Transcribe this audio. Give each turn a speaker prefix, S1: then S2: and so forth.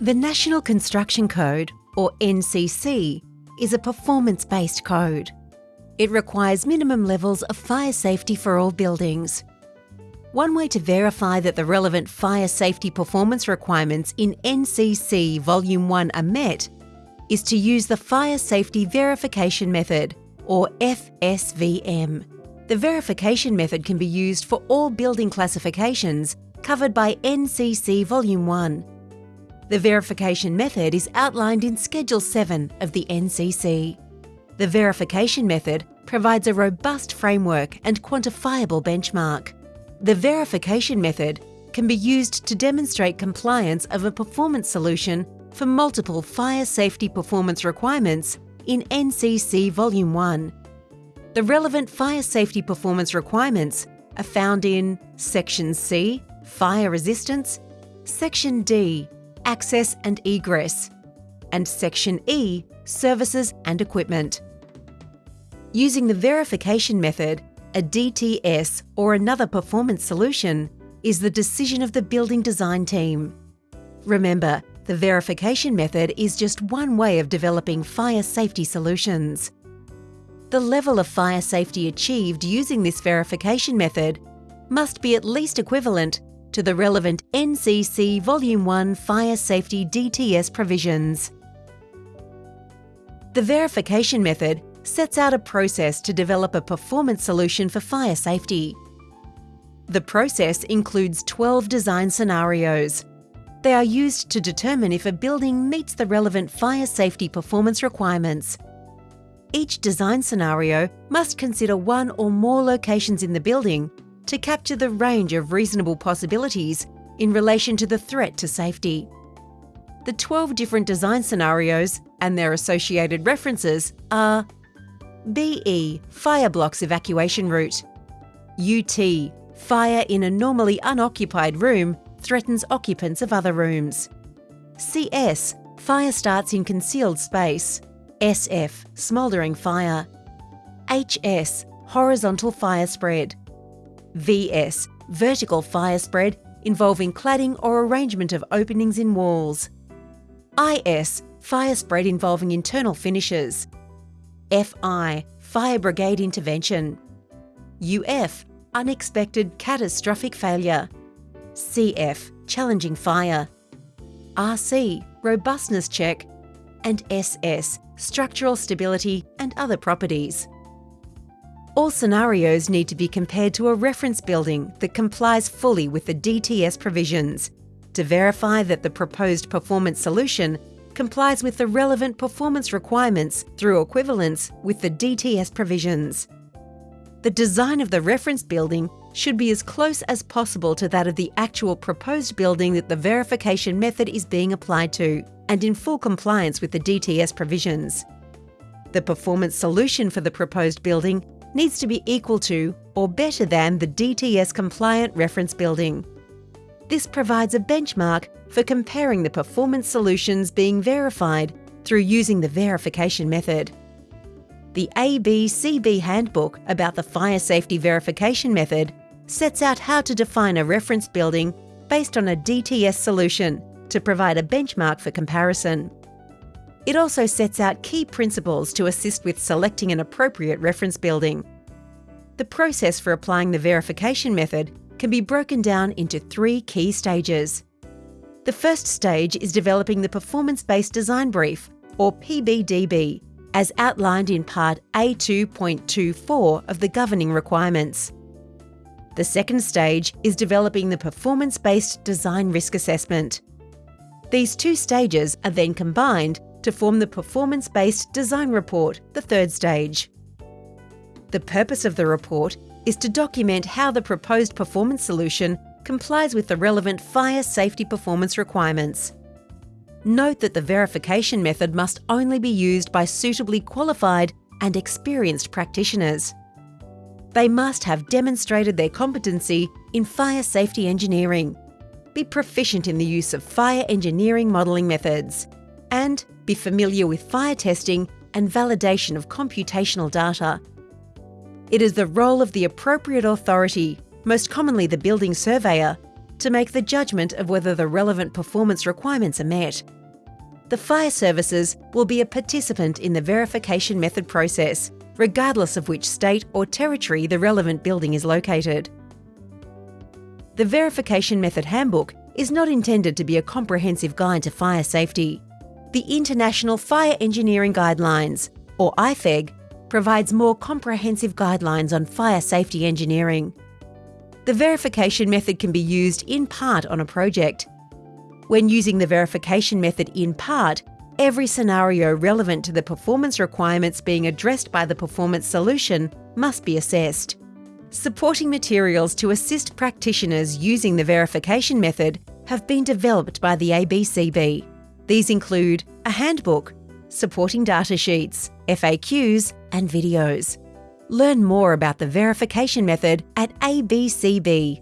S1: The National Construction Code, or NCC, is a performance-based code. It requires minimum levels of fire safety for all buildings. One way to verify that the relevant fire safety performance requirements in NCC Volume 1 are met is to use the Fire Safety Verification Method, or FSVM. The verification method can be used for all building classifications covered by NCC Volume 1. The verification method is outlined in Schedule 7 of the NCC. The verification method provides a robust framework and quantifiable benchmark. The verification method can be used to demonstrate compliance of a performance solution for multiple fire safety performance requirements in NCC Volume 1. The relevant fire safety performance requirements are found in Section C, Fire Resistance, Section D, Access and Egress, and Section E, Services and Equipment. Using the verification method, a DTS or another performance solution is the decision of the building design team. Remember, the verification method is just one way of developing fire safety solutions. The level of fire safety achieved using this verification method must be at least equivalent to the relevant NCC Volume 1 Fire Safety DTS provisions. The verification method sets out a process to develop a performance solution for fire safety. The process includes 12 design scenarios. They are used to determine if a building meets the relevant fire safety performance requirements. Each design scenario must consider one or more locations in the building to capture the range of reasonable possibilities in relation to the threat to safety. The 12 different design scenarios and their associated references are BE Fire blocks evacuation route. UT Fire in a normally unoccupied room threatens occupants of other rooms. CS Fire starts in concealed space. SF Smouldering fire. HS Horizontal fire spread VS Vertical fire spread involving cladding or arrangement of openings in walls. IS Fire spread involving internal finishes. FI Fire Brigade Intervention. UF Unexpected Catastrophic Failure. CF Challenging Fire. RC Robustness Check. And SS Structural Stability and other properties. All scenarios need to be compared to a reference building that complies fully with the DTS provisions to verify that the proposed performance solution complies with the relevant performance requirements through equivalence with the DTS provisions. The design of the reference building should be as close as possible to that of the actual proposed building that the verification method is being applied to, and in full compliance with the DTS provisions. The performance solution for the proposed building needs to be equal to or better than the DTS compliant reference building. This provides a benchmark for comparing the performance solutions being verified through using the verification method. The ABCB handbook about the fire safety verification method sets out how to define a reference building based on a DTS solution to provide a benchmark for comparison. It also sets out key principles to assist with selecting an appropriate reference building. The process for applying the verification method can be broken down into three key stages. The first stage is developing the Performance Based Design Brief, or PBDB, as outlined in Part A2.24 of the Governing Requirements. The second stage is developing the Performance Based Design Risk Assessment. These two stages are then combined to form the Performance Based Design Report, the third stage. The purpose of the report is to document how the proposed performance solution complies with the relevant fire safety performance requirements. Note that the verification method must only be used by suitably qualified and experienced practitioners. They must have demonstrated their competency in fire safety engineering, be proficient in the use of fire engineering modelling methods, and be familiar with fire testing and validation of computational data it is the role of the appropriate authority, most commonly the building surveyor, to make the judgment of whether the relevant performance requirements are met. The fire services will be a participant in the verification method process, regardless of which state or territory the relevant building is located. The Verification Method Handbook is not intended to be a comprehensive guide to fire safety. The International Fire Engineering Guidelines, or IFEG, provides more comprehensive guidelines on fire safety engineering. The verification method can be used in part on a project. When using the verification method in part, every scenario relevant to the performance requirements being addressed by the performance solution must be assessed. Supporting materials to assist practitioners using the verification method have been developed by the ABCB. These include a handbook, supporting data sheets, FAQs, and videos. Learn more about the verification method at abcb.gov.au.